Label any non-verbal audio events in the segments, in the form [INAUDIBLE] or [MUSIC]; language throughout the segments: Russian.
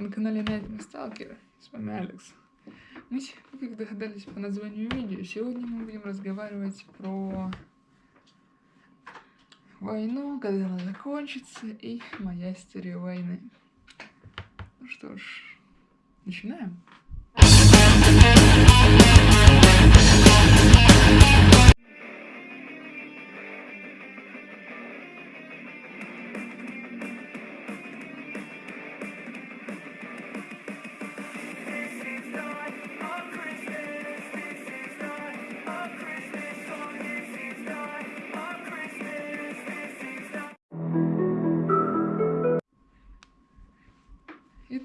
на канале Найден Сталкер. С вами Алекс. Мы, как догадались по названию видео, сегодня мы будем разговаривать про войну, когда она закончится, и моя история войны. Ну что ж, начинаем.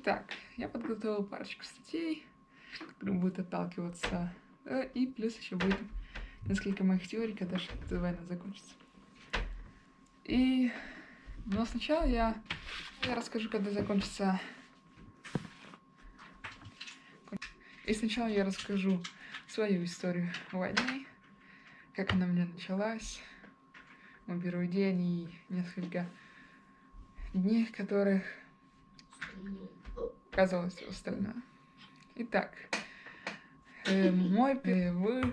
Итак, я подготовила парочку статей, которые будут отталкиваться, э, и плюс еще будет несколько моих теорий, когда же эта война закончится. И... Но сначала я, я расскажу, когда закончится... И сначала я расскажу свою историю войны, как она у меня началась, мой первый день и несколько дней, которых оказалось все остальное. Итак, э, мой в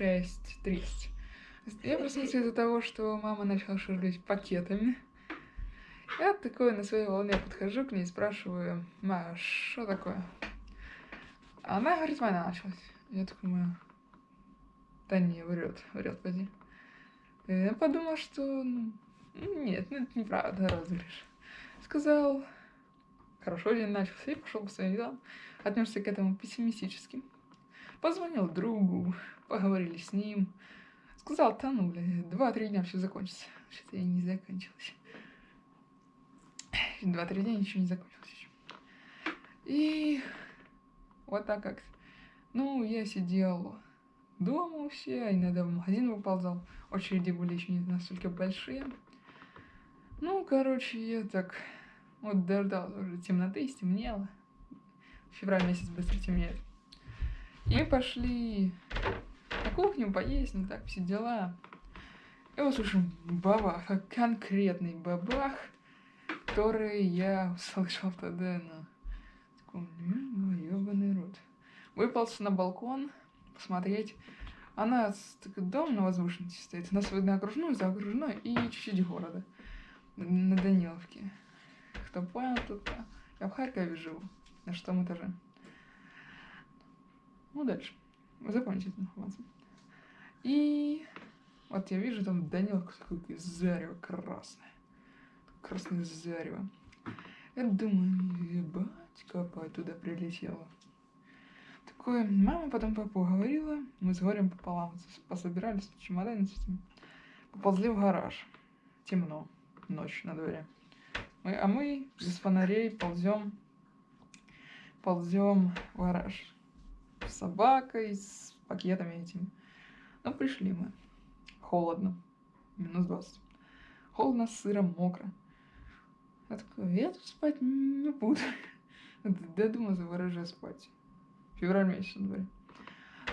6.30. Я проснулся из-за того, что мама начала шурлить пакетами. Я такой на своей волне подхожу к ней и спрашиваю, ма, что такое? Она говорит, война началась. Я такой, ма, да не, врет, врет, поди. Я подумал, что, ну, нет, ну это неправда, розыгрыш. Сказал, хорошо день начался и пошел по своим делам. Отнесся к этому пессимистически. Позвонил другу, поговорили с ним. Сказал, да ну, бля, два-три дня все закончится. Что-то и не закончилось. Два-три дня ничего не закончилось еще. И вот так как. Ну, я сидел дома все, иногда в магазин выползал. Очереди были еще не настолько большие. Ну, короче, я так вот дождалась уже темноты, стемнело. Февраль месяц быстро темнеет. И пошли на кухню поесть, ну так, все дела. И вот слушаем бабах, конкретный бабах, который я услышал тогда, ну, такой, ебаный рот. Выполз на балкон посмотреть. Она, такой дом на возвышенности стоит, у нас видно окружную, за окружной и чуть-чуть города на Даниловке. Кто понял, тут я в Харькове живу, на шестом этаже. Ну, дальше. Запомните эту информацию. И вот я вижу там Даниловка, какое зарево красное. Красное зарево. Я думаю, ебать, какая туда прилетела. Такое, мама потом папу говорила, мы с горем пополам пособирались, чемоданы с этим. Поползли в гараж. Темно, ночь на дворе. А мы без фонарей ползем, ползем в гараж. С собакой, с пакетами этими. Ну, пришли мы. Холодно. Минус 20. Холодно, сыро, мокро. Я такой, я тут спать не буду. [LAUGHS] Додумался в гараже спать. Февраль месяц дворе.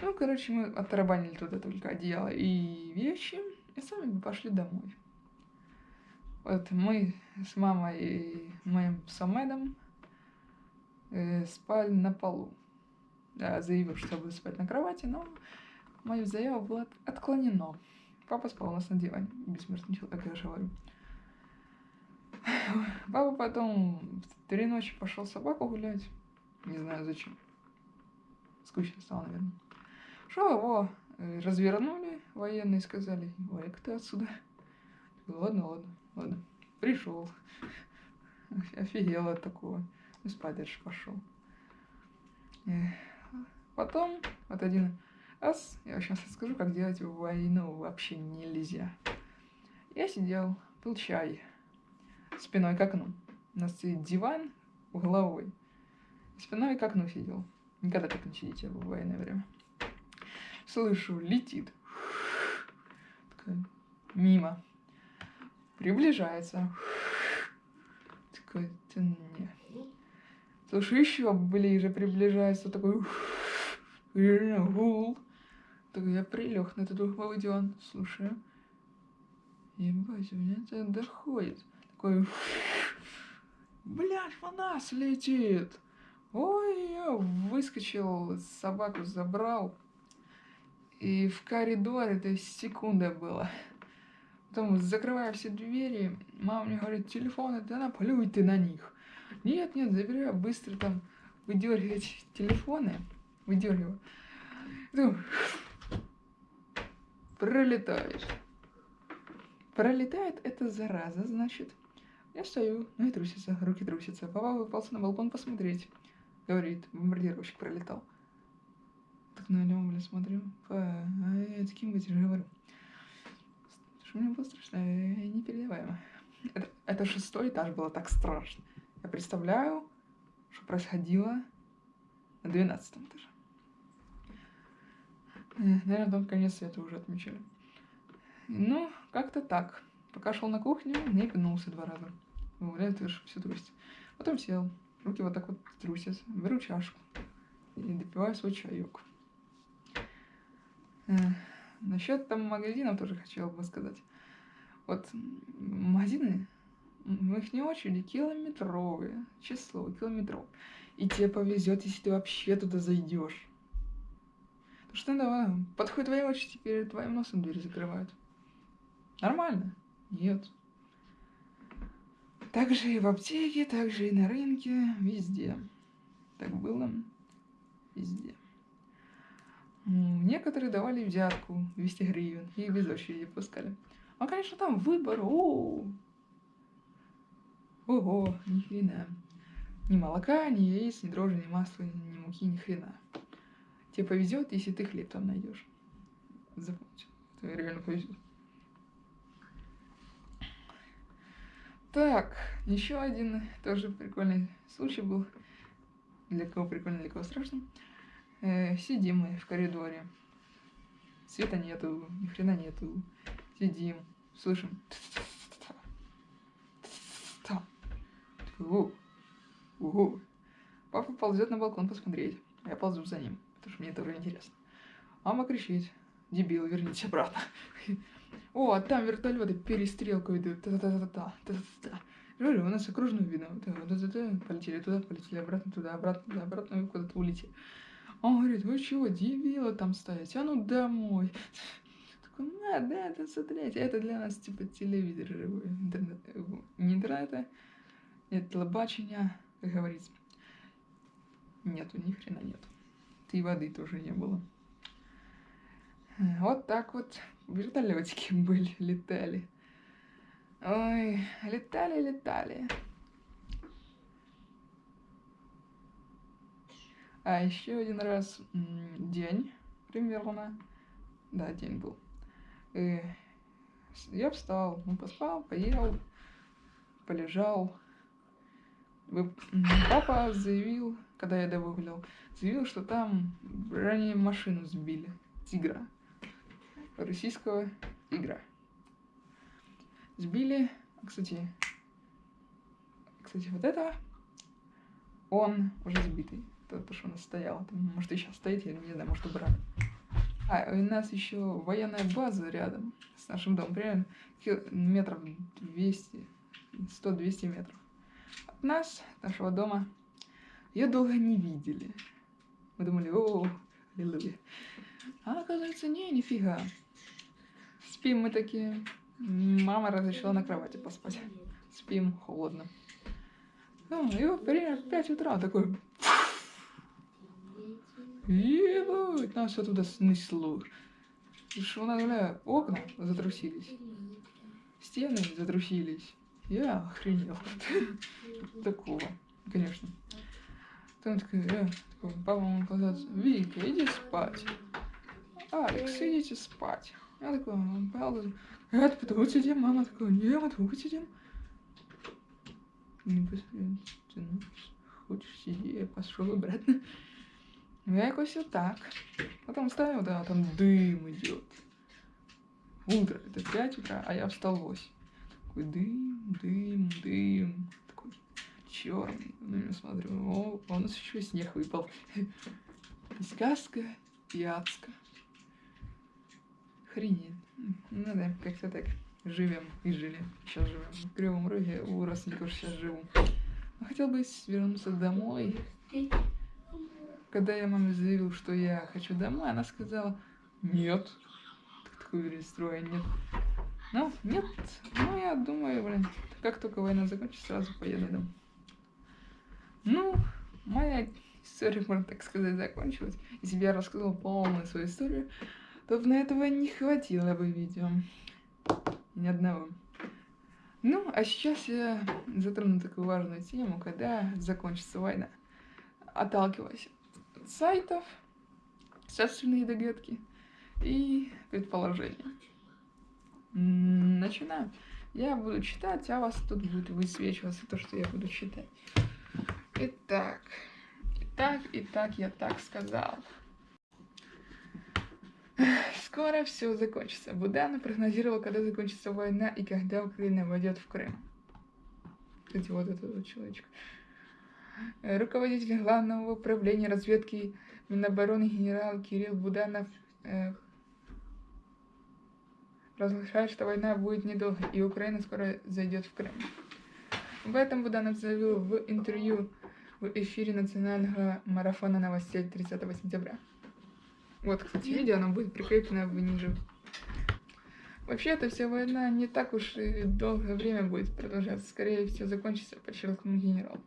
Ну, короче, мы оттарабанили туда только одеяло и вещи, и сами пошли домой. Вот мы с мамой и моим Самедом э, спали на полу. Я заявил, что буду спать на кровати, но мою заяву было отклонено. Папа спал у нас на диване, бессмертничал, как я же говорю. [LAUGHS] Папа потом в три ночи пошел собаку гулять. Не знаю зачем. Скучно стало, наверное. Что его э, развернули военные, сказали, ой, ты отсюда. Ладно, ладно. Ладно, пришел. Офигел от такого. И спать дальше пошел. Потом, вот один раз, я сейчас расскажу, как делать войну вообще нельзя. Я сидел, пил чай, спиной к окну. У нас стоит диван угловой. Спиной к окну сидел. Никогда так не сидите в военное время. Слышу, летит. Такая, мимо приближается. Такой, не. Слушай, еще ближе приближается, такой гул. Так я прилег на этот диван, слушаю. Ебать, у меня это доходит. Такой блядь, в нас летит. Ой, я выскочил, собаку забрал. И в коридоре, то есть секунда была. Потом закрываю все двери, мама мне говорит, телефоны, да наплюй ты на них. Нет, нет, забираю быстро там выдергивать телефоны, выдергиваю. Думаю, пролетаешь. Пролетает эта зараза, значит. Я стою, ну и трусится, руки трусятся. Папа выпался на балкон посмотреть. Говорит, бомбардировщик пролетал. Так на него, бля, смотрю. Па, а я таким быть говорю. Мне было страшно, непередаваемо. Это, это шестой этаж было так страшно. Я представляю, что происходило на двенадцатом этаже. Э, Наверное, там конец света уже отмечали. Ну, как-то так. Пока шел на кухню, не пнулся два раза. Гуляет, все трусит. Потом сел, руки вот так вот трусят. Беру чашку и допиваю свой чаек. Насчет там магазинов тоже хотела бы сказать. Вот магазины, у них не очереди километровые, число километров. И тебе повезет, если ты вообще туда зайдешь. Потому что да, подходит твоя очередь, теперь твоим носом дверь закрывают. Нормально? Нет. Так же и в аптеке, так же и на рынке, везде. Так было везде. Некоторые давали взятку 200 гривен и без очереди пускали. А, конечно, там выбор. О, Ого, ни хрена. Ни молока, ни яиц, ни дрожжи, ни масла, ни муки, ни хрена. Тебе повезет, если ты хлеб там найдешь. Запомните. Тебе реально повезет. Так, еще один тоже прикольный случай был. Для кого прикольно, для кого страшно. Э, сидим мы в коридоре. Света нету, ни хрена нету. Сидим, слышим. Угу. Угу. Папа ползет на балкон посмотреть. А я ползу за ним, потому что мне тоже интересно. Мама кричит. Дебил, верните обратно. [LAUGHS] О, а там вертолеты перестрелку идут. Та-та-та-та-та. У нас окружную видно. Полетели туда, полетели обратно, туда, обратно, туда, обратно, куда-то улетели. Он говорит, вы чего, дебила там стоять? А ну домой. [LAUGHS] Такой, на, да, это смотреть. Это для нас типа телевизор живой. Интернет, не интернета, нет телебачения, как говорится. Нету, ни хрена нету. И воды тоже не было. Вот так вот вертолетики [LAUGHS] были, летали. Ой, летали, летали. А еще один раз день примерно. Да, день был. И я встал, ну, поспал, поел, полежал. Папа заявил, когда я добавлял, заявил, что там ранее машину сбили, тигра российского игра. Сбили, кстати, кстати, вот это, он уже сбитый. То, то что у нас стояло. Может, сейчас стоит, я не знаю, может, убрали. А, у нас еще военная база рядом с нашим домом. Примерно метров 200, 100-200 метров. От нас, нашего дома, ее долго не видели. Мы думали, о, аллилуйя. А оказывается, не, нифига. Спим мы такие. Мама разрешила на кровати поспать. Спим холодно. Ну, и вот примерно в 5 утра такой... Ебать, нас все туда снесло. Что у нас, бля, окна затрусились. Стены затрусились. Я охренел. [LAUGHS] Такого, конечно. Там такой, э, такой, мама сказал, Вика, иди спать. Алекс, идите спать. Я такой, Павел, это тут сидим, мама такая, не, мы тут сидим. Не посмотрите, ну, хочешь сиди, я пошел обратно. Ну, я якось так. Потом встаю, да, там дым идет. Утро, это 5 утра, а я встал в 8. Такой дым, дым, дым. Такой черный. На меня смотрю, о, у нас еще снег выпал. И сказка, и адска. Охренеть. Ну да, как-то так. Живем и жили. Сейчас живем. В Кривом Роге у родственников сейчас живу. Но хотел бы вернуться домой. Когда я маме заявил, что я хочу домой, она сказала, нет. Такой перестроя нет. Ну, нет. Ну, я думаю, блин, как только война закончится, сразу поеду домой. Ну, моя история, можно так сказать, закончилась. Если бы я рассказал полную свою историю, то на этого не хватило бы видео. Ни одного. Ну, а сейчас я затрону такую важную тему, когда закончится война. Отталкиваясь от сайтов, собственные догадки и предположения. Начинаем. Я буду читать, а вас тут будет высвечиваться то, что я буду читать. Итак, итак, итак, я так сказал. Скоро все закончится. Буданов прогнозировал, когда закончится война и когда Украина войдет в Крым. Кстати, вот этот вот человечек. Руководитель главного управления разведки Минобороны генерал Кирилл Буданов э, разглашает, что война будет недолго, и Украина скоро зайдет в Крым. В этом Буданов заявил в интервью в эфире национального марафона новостей 30 сентября. Вот, кстати, видео, оно будет прикреплено ниже. Вообще, эта вся война не так уж и долгое время будет продолжаться. Скорее всего, закончится, подчеркнул генерал.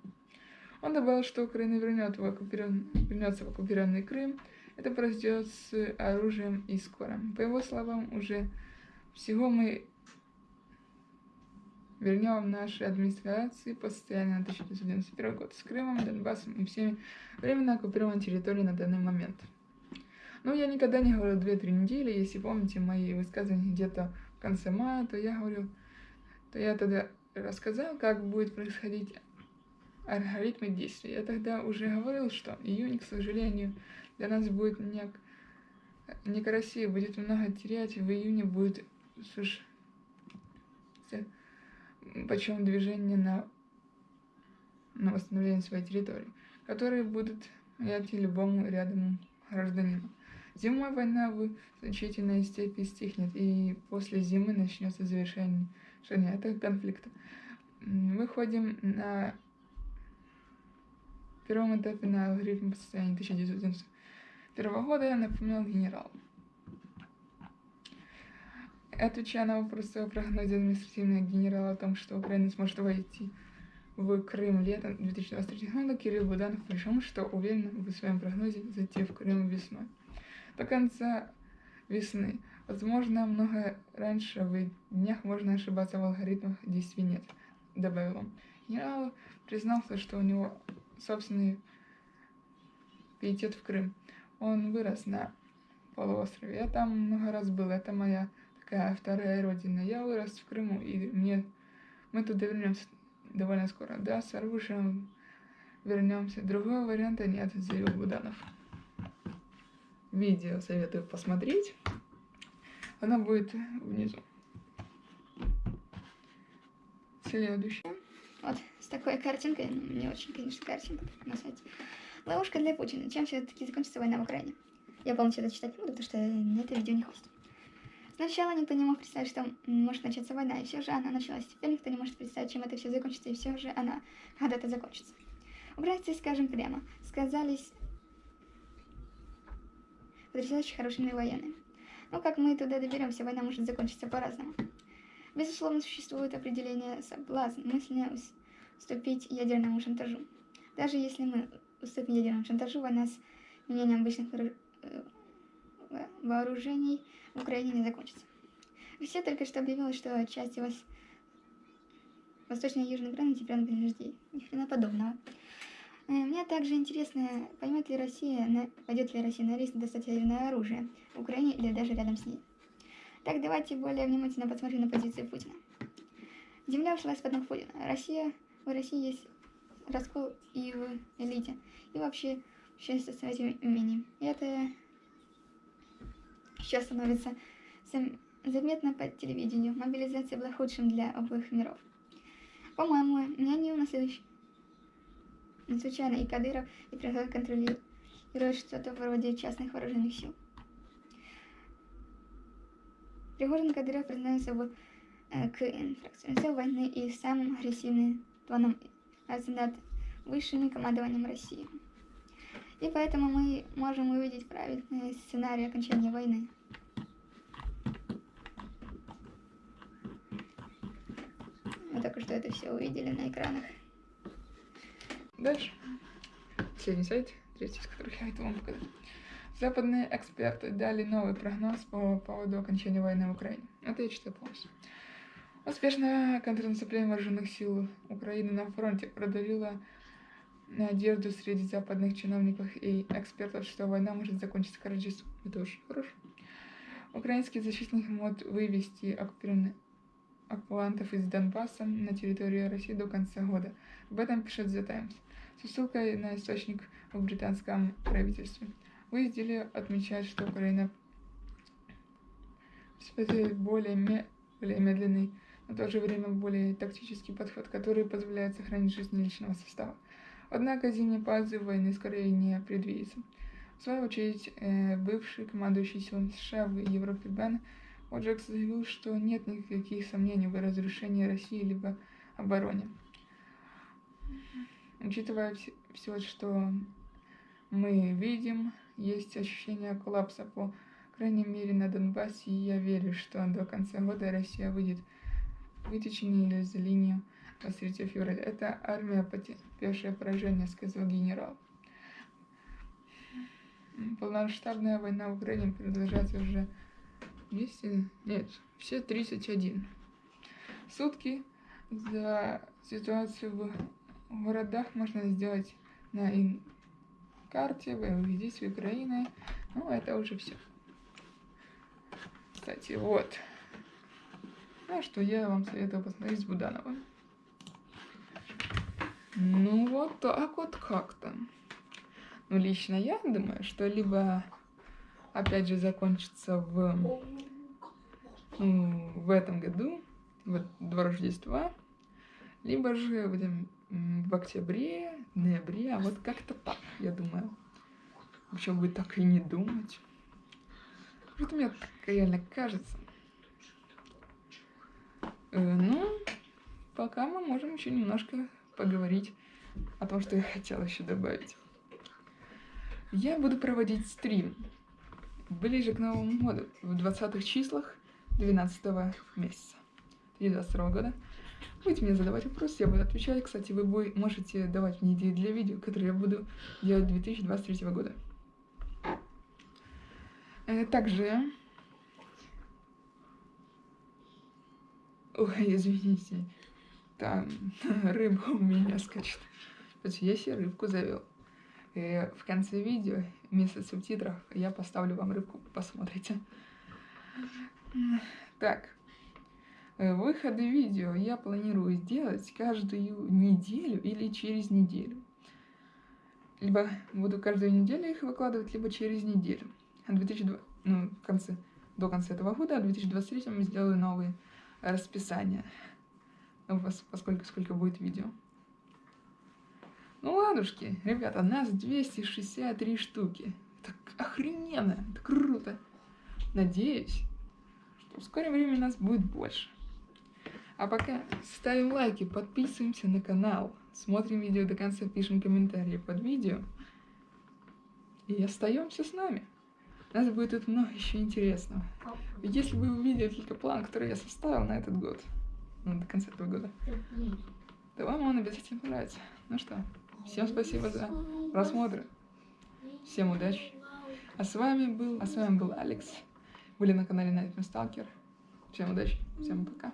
Он добавил, что Украина вернет в оккупирон... вернется в оккупированный Крым. Это произойдет с оружием и скоро. По его словам, уже всего мы вернем наши администрации по состоянию на 1991 год с Крымом, Донбассом и всеми временно оккупированными территориями на данный момент. Ну, я никогда не говорю 2-3 недели. Если помните мои высказывания где-то в конце мая, то я говорю, то я тогда рассказал, как будет происходить алгоритмы действий. Я тогда уже говорил, что июнь, к сожалению, для нас будет не, не Россия будет много терять, в июне будет слушай, почем движение на, на восстановление своей территории, которые будут идти любому рядом гражданину. Зимой война в значительной степени стихнет, и после зимы начнется завершение этого конфликта. Мы ходим на первом этапе на алгоритм состояния 1991 года, я напомнил генерал. Отвечая на вопрос о прогнозе административного генерала о том, что Украина сможет войти в Крым летом 2023 года, Кирилл Буданов пришел, что уверен в своем прогнозе зайти в Крым весной. До конца весны. Возможно, много раньше в днях можно ошибаться в алгоритмах действий нет, добавил он. Генерал признался, что у него собственный пиетет в Крым. Он вырос на полуострове. Я там много раз был. Это моя такая вторая родина. Я вырос в Крыму, и мне мы туда вернемся довольно скоро. Да, с оружием вернемся. Другого варианта нет, заявил Буданов. Видео советую посмотреть. Она будет внизу. Следующий. Вот, с такой картинкой, ну, мне очень, конечно, картинка на сайте. Ловушка для Путина. Чем все-таки закончится война в Украине? Я полностью это читать не буду, потому что на это видео не хватит. Сначала никто не мог представить, что может начаться война, и все же она началась. Теперь никто не может представить, чем это все закончится, и все же она когда-то закончится. Украинцы, скажем прямо, сказались потрясающе хорошими военными. Но как мы туда доберемся, война может закончиться по-разному. Безусловно, существует определение соблазн, мысленно уступить ядерному шантажу. Даже если мы уступим ядерному шантажу, война с мнением обычных э, вооружений в Украине не закончится. Все только что объявило, что части вос... Восточной и Южной Украины теперь принадлежит Ни хрена подобного. Э, мне также интересно, поймет ли Россия, пойдет ли Россия на риск достать ядерное оружие Украине или даже рядом с ней. Так, давайте более внимательно посмотрим на позиции Путина. Земля ушла из-под ног Путина. Россия, в России есть раскол и в элите, и вообще обществе с этим умением. И это сейчас становится заметно по телевидению. Мобилизация была худшим для обоих миров. По-моему, мнению на следующий. Случайно и Кадыров, и Пригожин контролируют что-то вроде частных вооруженных сил. Пригожин Кадыров признается в, э, к инфракционизации войны и самым агрессивным планом над высшими командованием России. И поэтому мы можем увидеть правильный сценарий окончания войны. Мы только что это все увидели на экранах. Дальше. Последний сайт, третий, с которых я это вам показать. Западные эксперты дали новый прогноз по поводу окончания войны в Украине. Это я читаю полностью. Успешное контрнаступление вооруженных сил Украины на фронте продавило надежду среди западных чиновников и экспертов, что война может закончиться к Рождеству. Это очень хорошо. Украинский защитник может вывести оккупантов из Донбасса на территорию России до конца года. Об этом пишет The Times. Со ссылкой на источник в британском правительстве. В изделии отмечают, что Украина использует более, более медленный, но в то же время более тактический подход, который позволяет сохранить жизнь личного состава. Однако зимние паузы войны скорее не предвидится. В свою очередь, э, бывший командующий силами США в Европе Бен Оджекс заявил, что нет никаких сомнений в разрушении России либо обороне. Учитывая все, что мы видим, есть ощущение коллапса, по крайней мере, на Донбассе, и я верю, что до конца года Россия выйдет вытеченной из линии 23 февраля. Это армия потерпевшая поражение, сказал генерал. Полномасштабная война в Украине продолжается уже 200, нет, все 31 сутки. За ситуацию в городах можно сделать на карте, боевых действий Украины. Ну, это уже все. Кстати, вот. Ну, что я вам советую посмотреть с Будановым. Ну, вот так вот как-то. Ну, лично я думаю, что либо, опять же, закончится в, ну, в этом году, вот, до Рождества, либо же в, этом, в октябре, ноябре, а вот как-то так, я думаю. Почему бы так и не думать? Вот мне так реально кажется. Э, ну, пока мы можем еще немножко поговорить о том, что я хотела еще добавить. Я буду проводить стрим ближе к Новому году, в 20-х числах 12 месяца 2022 года. Будете мне задавать вопросы, я буду отвечать. Кстати, вы можете давать мне идеи для видео, которые я буду делать 2023 года. Э, также... Ой, [LAUGHS] извините. Там [LAUGHS] рыба у меня скачет. Я себе рыбку завел. И в конце видео, вместо субтитров, я поставлю вам рыбку, посмотрите. Так. Э, выходы видео я планирую сделать каждую неделю или через неделю. Либо буду каждую неделю их выкладывать, либо через неделю. 2020, ну, в конце, до конца этого года, а в 2023 мы сделаю новые расписания поскольку сколько будет видео. Ну ладушки, ребята, нас 263 штуки. Это охрененно, это круто. Надеюсь, что в скором времени нас будет больше. А пока ставим лайки, подписываемся на канал, смотрим видео до конца, пишем комментарии под видео. И остаемся с нами. У нас будет тут много еще интересного. Если вы увидели только план, который я составил на этот год, ну, до конца этого года, то вам он обязательно понравится. Ну что, всем спасибо за просмотр. Всем удачи. А с вами был, а с вами был Алекс. Были на канале Nightmare Stalker. Всем удачи, всем пока.